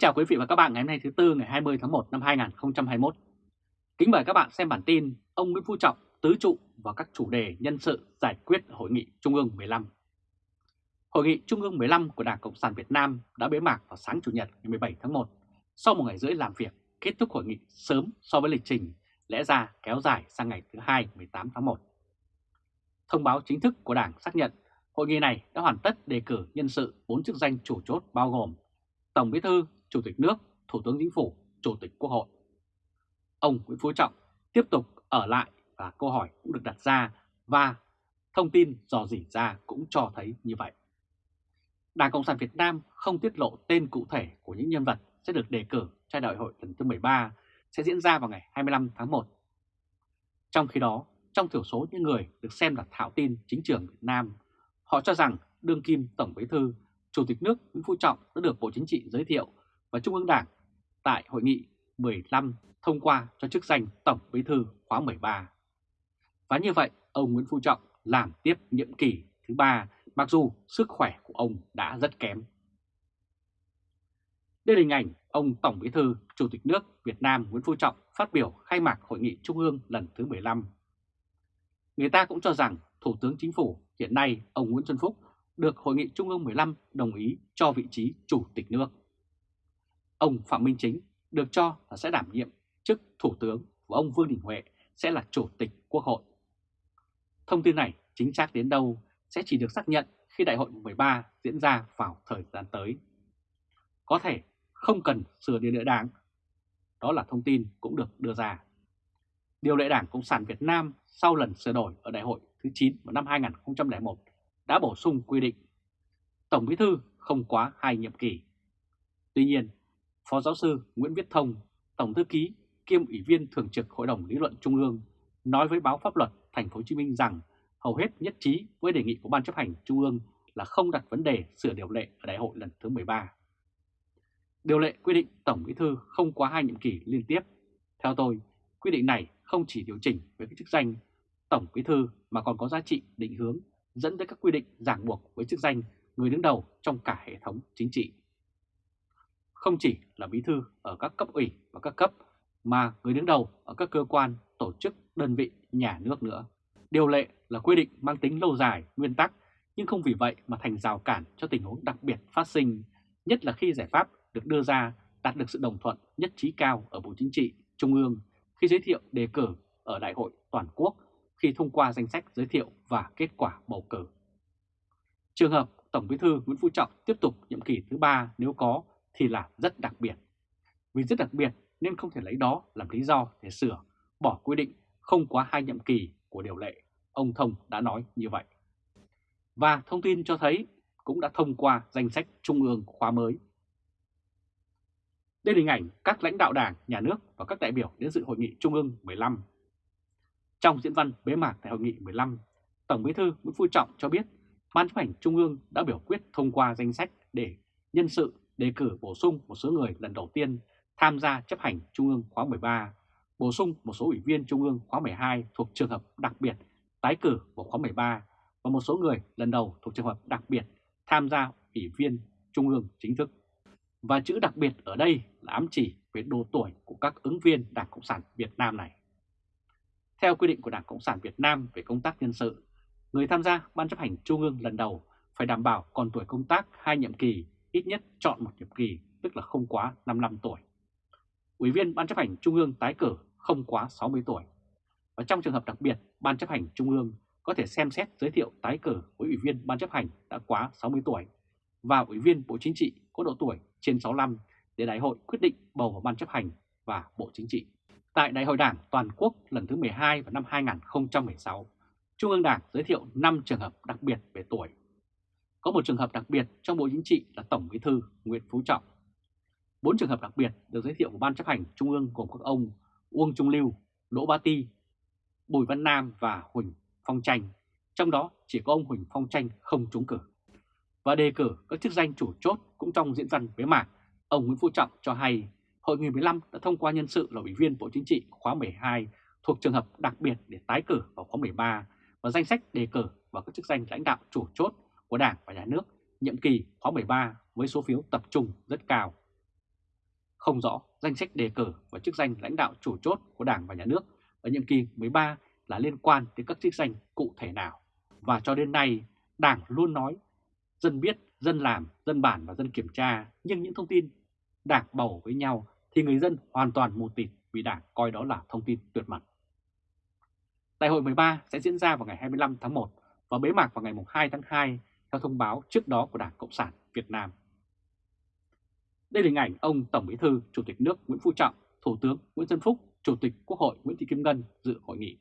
chào quý vị và các bạn ngày hôm nay thứ Tư ngày 20 tháng 1 năm 2021. Kính mời các bạn xem bản tin ông Nguyễn Phú Trọng tứ trụ vào các chủ đề nhân sự giải quyết Hội nghị Trung ương 15. Hội nghị Trung ương 15 của Đảng Cộng sản Việt Nam đã bế mạc vào sáng Chủ nhật ngày 17 tháng 1 sau một ngày rưỡi làm việc kết thúc hội nghị sớm so với lịch trình lẽ ra kéo dài sang ngày thứ hai 18 tháng 1. Thông báo chính thức của Đảng xác nhận hội nghị này đã hoàn tất đề cử nhân sự 4 chức danh chủ chốt bao gồm Tổng Bí thư, Chủ tịch nước, Thủ tướng Chính phủ, Chủ tịch Quốc hội. Ông Nguyễn Phú Trọng tiếp tục ở lại và câu hỏi cũng được đặt ra và thông tin dò dỉ ra cũng cho thấy như vậy. Đảng Cộng sản Việt Nam không tiết lộ tên cụ thể của những nhân vật sẽ được đề cử cho đại hội lần thứ 13 sẽ diễn ra vào ngày 25 tháng 1. Trong khi đó, trong thiểu số những người được xem là thạo tin chính trường Việt Nam, họ cho rằng đương kim Tổng Bí thư Chủ tịch nước Nguyễn Phú Trọng đã được Bộ Chính trị giới thiệu và Trung ương Đảng tại Hội nghị 15 thông qua cho chức danh Tổng Bí thư khóa 13. Và như vậy, ông Nguyễn Phú Trọng làm tiếp nhiệm kỳ thứ ba mặc dù sức khỏe của ông đã rất kém. Đây là hình ảnh ông Tổng Bí thư Chủ tịch nước Việt Nam Nguyễn Phú Trọng phát biểu khai mạc Hội nghị Trung ương lần thứ 15. Người ta cũng cho rằng Thủ tướng Chính phủ hiện nay ông Nguyễn Xuân Phúc được Hội nghị Trung ương 15 đồng ý cho vị trí Chủ tịch nước. Ông Phạm Minh Chính được cho là sẽ đảm nhiệm chức Thủ tướng và ông Vương Đình Huệ sẽ là Chủ tịch Quốc hội. Thông tin này chính xác đến đâu sẽ chỉ được xác nhận khi Đại hội 13 diễn ra vào thời gian tới. Có thể không cần sửa điều lệ đảng. Đó là thông tin cũng được đưa ra. Điều lệ đảng Cộng sản Việt Nam sau lần sửa đổi ở Đại hội thứ 9 vào năm 2001 đã bổ sung quy định Tổng Bí thư không quá hai nhiệm kỳ. Tuy nhiên, Phó giáo sư Nguyễn Viết Thông, Tổng thư ký kiêm Ủy viên Thường trực Hội đồng Lý luận Trung ương nói với báo pháp luật Thành phố Hồ Chí Minh rằng hầu hết nhất trí với đề nghị của Ban chấp hành Trung ương là không đặt vấn đề sửa điều lệ ở đại hội lần thứ 13. Điều lệ quy định Tổng Bí thư không quá hai nhiệm kỳ liên tiếp. Theo tôi, quy định này không chỉ điều chỉnh về cái chức danh Tổng Bí thư mà còn có giá trị định hướng dẫn tới các quy định ràng buộc với chức danh người đứng đầu trong cả hệ thống chính trị. Không chỉ là bí thư ở các cấp ủy và các cấp, mà người đứng đầu ở các cơ quan, tổ chức, đơn vị, nhà nước nữa. Điều lệ là quy định mang tính lâu dài, nguyên tắc, nhưng không vì vậy mà thành rào cản cho tình huống đặc biệt phát sinh, nhất là khi giải pháp được đưa ra đạt được sự đồng thuận nhất trí cao ở Bộ Chính trị, Trung ương khi giới thiệu đề cử ở Đại hội Toàn quốc khi thông qua danh sách giới thiệu và kết quả bầu cử. Trường hợp Tổng Bí thư Nguyễn Phú Trọng tiếp tục nhiệm kỳ thứ ba nếu có thì là rất đặc biệt. Vì rất đặc biệt nên không thể lấy đó làm lý do để sửa, bỏ quy định không quá hai nhiệm kỳ của điều lệ. Ông Thông đã nói như vậy. Và thông tin cho thấy cũng đã thông qua danh sách Trung ương khóa mới. Đây là hình ảnh các lãnh đạo đảng, nhà nước và các đại biểu đến dự hội nghị Trung ương 15 trong diễn văn bế mạc tại hội nghị 15, Tổng Bí thư Nguyễn Phú Trọng cho biết Ban chấp hành Trung ương đã biểu quyết thông qua danh sách để nhân sự đề cử bổ sung một số người lần đầu tiên tham gia chấp hành Trung ương khóa 13, bổ sung một số ủy viên Trung ương khóa 12 thuộc trường hợp đặc biệt tái cử vào khóa 13 và một số người lần đầu thuộc trường hợp đặc biệt tham gia ủy viên Trung ương chính thức. Và chữ đặc biệt ở đây là ám chỉ về độ tuổi của các ứng viên Đảng Cộng sản Việt Nam này. Theo quy định của Đảng Cộng sản Việt Nam về công tác nhân sự, người tham gia Ban chấp hành Trung ương lần đầu phải đảm bảo còn tuổi công tác hai nhiệm kỳ, ít nhất chọn một nhiệm kỳ, tức là không quá 55 tuổi. Ủy viên Ban chấp hành Trung ương tái cử không quá 60 tuổi. Và trong trường hợp đặc biệt, Ban chấp hành Trung ương có thể xem xét giới thiệu tái cử với Ủy viên Ban chấp hành đã quá 60 tuổi và Ủy viên Bộ Chính trị có độ tuổi trên 65 để đại hội quyết định bầu vào Ban chấp hành và Bộ Chính trị. Tại Đại hội Đảng Toàn quốc lần thứ 12 vào năm 2016, Trung ương Đảng giới thiệu 5 trường hợp đặc biệt về tuổi. Có một trường hợp đặc biệt trong Bộ Chính trị là Tổng Bí thư Nguyễn Phú Trọng. Bốn trường hợp đặc biệt được giới thiệu của Ban chấp hành Trung ương gồm các ông Uông Trung Lưu, Đỗ Ba Ti, Bùi Văn Nam và Huỳnh Phong Tranh. Trong đó chỉ có ông Huỳnh Phong Tranh không trúng cử. Và đề cử các chức danh chủ chốt cũng trong diễn văn bế mạc, ông Nguyễn Phú Trọng cho hay Hội nghị 15 đã thông qua nhân sự là Ủy viên Bộ Chính trị khóa 12 thuộc trường hợp đặc biệt để tái cử vào khóa 13 và danh sách đề cử vào các chức danh lãnh đạo chủ chốt của Đảng và Nhà nước nhiệm kỳ khóa 13 với số phiếu tập trung rất cao. không rõ danh sách đề cử và chức danh lãnh đạo chủ chốt của Đảng và Nhà nước ở nhiệm kỳ 13 là liên quan đến các chức danh cụ thể nào. Và cho đến nay, Đảng luôn nói dân biết, dân làm, dân bản và dân kiểm tra, nhưng những thông tin Đảng bầu với nhau thì người dân hoàn toàn mù tịt vì Đảng coi đó là thông tin tuyệt mật. Đại hội 13 sẽ diễn ra vào ngày 25 tháng 1 và bế mạc vào ngày 2 tháng 2 theo thông báo trước đó của Đảng Cộng sản Việt Nam. Đây là hình ảnh ông Tổng Bí thư Chủ tịch nước Nguyễn Phú Trọng, Thủ tướng Nguyễn Xuân Phúc, Chủ tịch Quốc hội Nguyễn Thị Kim Ngân dự hội nghị.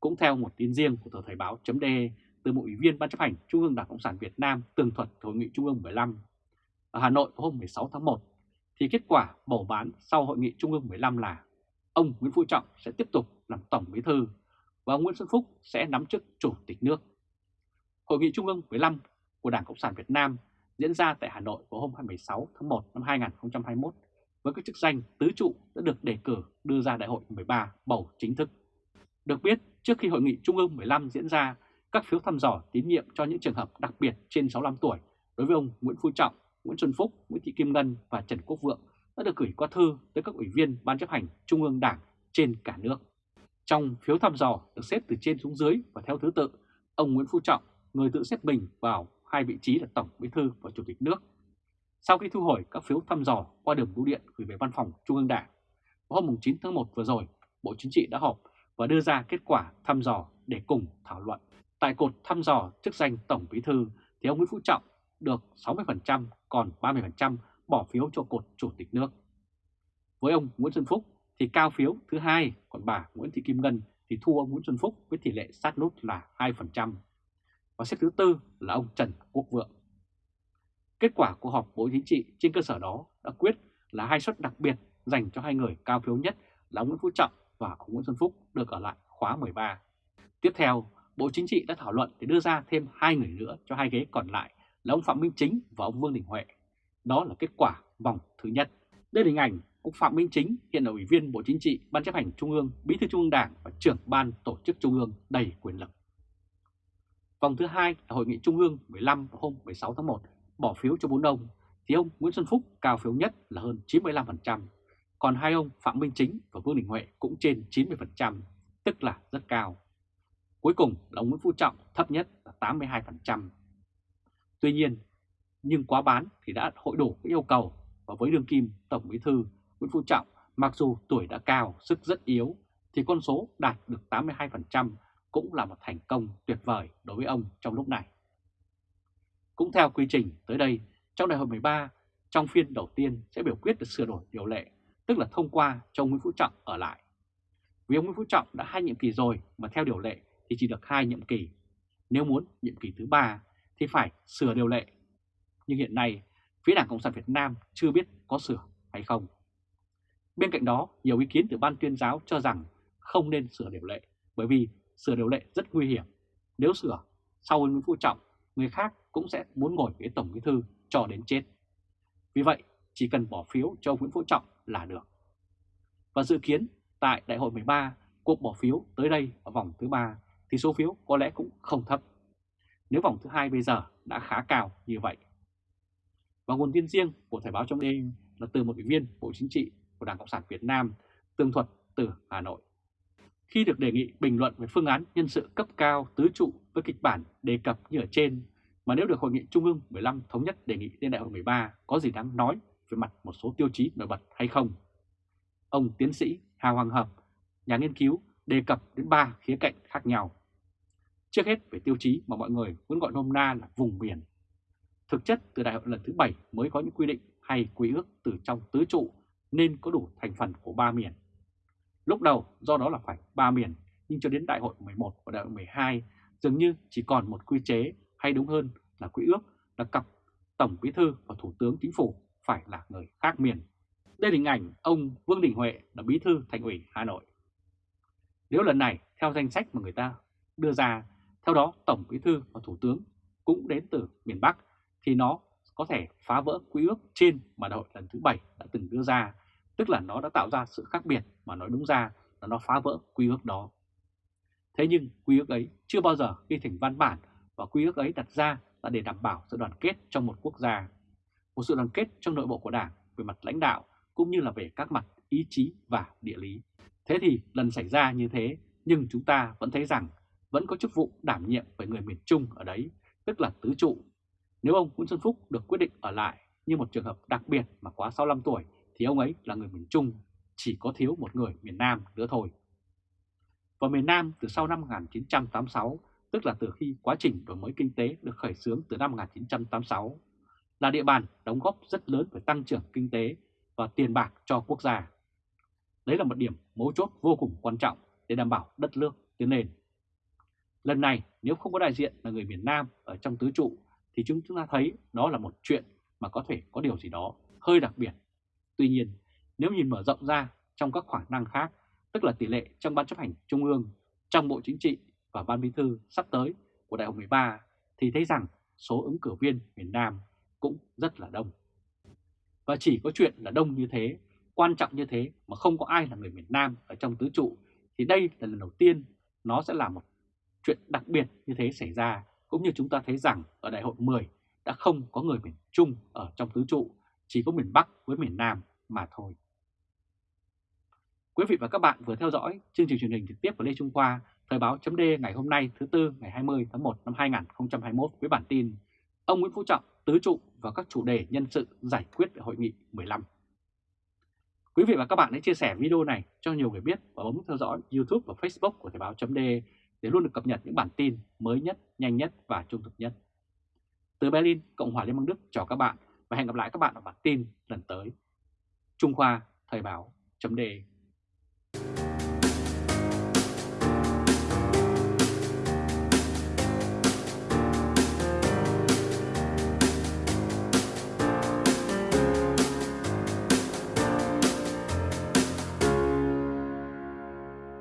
Cũng theo một tin riêng của tờ Thời báo.de từ một ủy viên Ban chấp hành Trung ương Đảng Cộng sản Việt Nam tường thuật Hội nghị Trung ương 15 ở Hà Nội vào hôm 16 tháng 1, thì kết quả bầu bán sau Hội nghị Trung ương 15 là ông Nguyễn Phú Trọng sẽ tiếp tục làm Tổng Bí thư và ông Nguyễn Xuân Phúc sẽ nắm chức Chủ tịch nước. Hội nghị Trung ương 15 của Đảng Cộng sản Việt Nam diễn ra tại Hà Nội vào hôm 26 tháng 1 năm 2021 với các chức danh tứ trụ đã được đề cử đưa ra Đại hội 13 bầu chính thức. Được biết, trước khi Hội nghị Trung ương 15 diễn ra, các phiếu thăm dò tín nhiệm cho những trường hợp đặc biệt trên 65 tuổi đối với ông Nguyễn Phú Trọng, Nguyễn Xuân Phúc, Nguyễn Thị Kim Ngân và Trần Quốc Vượng đã được gửi qua thư tới các ủy viên Ban chấp hành Trung ương Đảng trên cả nước. Trong phiếu thăm dò được xếp từ trên xuống dưới và theo thứ tự, ông Nguyễn Phú Trọng, người tự xếp mình vào hai vị trí là Tổng Bí thư và Chủ tịch nước. Sau khi thu hồi các phiếu thăm dò qua đường bưu điện gửi về văn phòng Trung ương Đảng, vào hôm 9 tháng 1 vừa rồi, Bộ Chính trị đã họp và đưa ra kết quả thăm dò để cùng thảo luận. Tại cột thăm dò chức danh Tổng Bí thư thì ông Nguyễn Phú Trọng được 60%, còn 30% bỏ phiếu cho cột Chủ tịch nước. Với ông Nguyễn Xuân Phúc thì cao phiếu thứ hai, còn bà Nguyễn Thị Kim Ngân thì thua ông Nguyễn Xuân Phúc với tỷ lệ sát nút là 2%. Và xếp thứ tư là ông Trần Quốc Vượng. Kết quả của họp Bộ Chính trị trên cơ sở đó đã quyết là hai suất đặc biệt dành cho hai người cao phiếu nhất là ông Nguyễn Phú Trọng và ông Nguyễn Xuân Phúc được ở lại khóa 13. Tiếp theo, Bộ Chính trị đã thảo luận để đưa ra thêm hai người nữa cho hai ghế còn lại là ông Phạm Minh Chính và ông Vương Đình Huệ. Đó là kết quả vòng thứ nhất. Đây là hình ảnh ông Phạm Minh Chính hiện là Ủy viên Bộ Chính trị, Ban chấp hành Trung ương, Bí thư Trung ương Đảng và trưởng Ban Tổ chức Trung ương đầy quyền lực. Vòng thứ hai là Hội nghị Trung ương 15 hôm 16 tháng 1 bỏ phiếu cho bốn ông, thì ông Nguyễn Xuân Phúc cao phiếu nhất là hơn 95%, còn hai ông Phạm Minh Chính và Vương Đình Huệ cũng trên 90%, tức là rất cao. Cuối cùng là ông Nguyễn Phú Trọng thấp nhất là 82%. Tuy nhiên, nhưng quá bán thì đã hội đủ các yêu cầu và với đương kim Tổng Bí thư Nguyễn Phú Trọng mặc dù tuổi đã cao, sức rất yếu thì con số đạt được 82% cũng là một thành công tuyệt vời đối với ông trong lúc này. Cũng theo quy trình tới đây, trong đại hội 13, trong phiên đầu tiên sẽ biểu quyết được sửa đổi điều lệ, tức là thông qua cho ông Nguyễn Phú Trọng ở lại. Vì ông Nguyễn Phú Trọng đã hai nhiệm kỳ rồi mà theo điều lệ thì chỉ được hai nhiệm kỳ. Nếu muốn nhiệm kỳ thứ ba thì phải sửa điều lệ. Nhưng hiện nay, phía Đảng Cộng sản Việt Nam chưa biết có sửa hay không. Bên cạnh đó, nhiều ý kiến từ ban tuyên giáo cho rằng không nên sửa điều lệ bởi vì sửa điều lệ rất nguy hiểm. Nếu sửa, sau Nguyễn Phú Trọng, người khác cũng sẽ muốn ngồi ghế Tổng Bí Thư cho đến chết. Vì vậy, chỉ cần bỏ phiếu cho Nguyễn Phú Trọng là được. Và dự kiến tại Đại hội 13, cuộc bỏ phiếu tới đây ở vòng thứ ba thì số phiếu có lẽ cũng không thấp. Nếu vòng thứ hai bây giờ đã khá cao như vậy. Và nguồn tin riêng của Thời báo trong đêm là từ một ủy viên Bộ Chính trị của Đảng Cộng sản Việt Nam, tường thuật từ Hà Nội. Khi được đề nghị bình luận về phương án nhân sự cấp cao tứ trụ với kịch bản đề cập như ở trên, mà nếu được Hội nghị Trung ương 15 thống nhất đề nghị lên đại hội 13 có gì đáng nói về mặt một số tiêu chí nổi bật hay không? Ông tiến sĩ Hà Hoàng Hợp, nhà nghiên cứu đề cập đến ba khía cạnh khác nhau. Trước hết về tiêu chí mà mọi người muốn gọi nôm na là vùng miền. Thực chất từ đại hội lần thứ 7 mới có những quy định hay quy ước từ trong tứ trụ nên có đủ thành phần của ba miền. Lúc đầu do đó là phải ba miền, nhưng cho đến đại hội 11 và đại hội 12 dường như chỉ còn một quy chế hay đúng hơn là quy ước là cặp Tổng Bí Thư và Thủ tướng Chính phủ phải là người khác miền. Đây là hình ảnh ông Vương Đình Huệ là Bí Thư Thành ủy Hà Nội. Nếu lần này theo danh sách mà người ta đưa ra, theo đó Tổng Bí Thư và Thủ tướng cũng đến từ miền Bắc thì nó có thể phá vỡ quy ước trên mà đại hội lần thứ 7 đã từng đưa ra, tức là nó đã tạo ra sự khác biệt mà nói đúng ra là nó phá vỡ quy ước đó. Thế nhưng quy ước ấy chưa bao giờ ghi thành văn bản và quy ước ấy đặt ra là để đảm bảo sự đoàn kết trong một quốc gia. Một sự đoàn kết trong nội bộ của Đảng về mặt lãnh đạo cũng như là về các mặt ý chí và địa lý. Thế thì lần xảy ra như thế nhưng chúng ta vẫn thấy rằng vẫn có chức vụ đảm nhiệm với người miền Trung ở đấy, tức là tứ trụ. Nếu ông Nguyễn Xuân Phúc được quyết định ở lại như một trường hợp đặc biệt mà quá 65 tuổi thì ông ấy là người miền Trung, chỉ có thiếu một người miền Nam nữa thôi. Và miền Nam từ sau năm 1986, tức là từ khi quá trình đổi mới kinh tế được khởi xướng từ năm 1986, là địa bàn đóng góp rất lớn về tăng trưởng kinh tế và tiền bạc cho quốc gia. Đấy là một điểm mấu chốt vô cùng quan trọng để đảm bảo đất nước tiến lên. Lần này nếu không có đại diện là người miền Nam ở trong tứ trụ thì chúng ta thấy đó là một chuyện mà có thể có điều gì đó hơi đặc biệt. Tuy nhiên nếu nhìn mở rộng ra trong các khả năng khác, tức là tỷ lệ trong Ban chấp hành Trung ương, trong Bộ Chính trị và Ban Bí thư sắp tới của Đại hội 13 thì thấy rằng số ứng cử viên miền Nam cũng rất là đông. Và chỉ có chuyện là đông như thế, quan trọng như thế mà không có ai là người miền Nam ở trong tứ trụ thì đây là lần đầu tiên nó sẽ là một chuyện đặc biệt như thế xảy ra cũng như chúng ta thấy rằng ở đại hội 10 đã không có người miền Trung ở trong tứ trụ, chỉ có miền Bắc với miền Nam mà thôi. Quý vị và các bạn vừa theo dõi chương trình truyền hình trực tiếp của Lê Trung Khoa, Thời báo chấm ngày hôm nay thứ Tư ngày 20 tháng 1 năm 2021 với bản tin Ông Nguyễn Phú Trọng tứ trụ và các chủ đề nhân sự giải quyết tại Hội nghị 15. Quý vị và các bạn hãy chia sẻ video này cho nhiều người biết và bấm theo dõi YouTube và Facebook của Thời báo chấm để luôn được cập nhật những bản tin mới nhất, nhanh nhất và trung thực nhất. Từ Berlin, Cộng hòa Liên bang Đức chào các bạn và hẹn gặp lại các bạn ở bản tin lần tới. Trung Khoa Thời báo chấm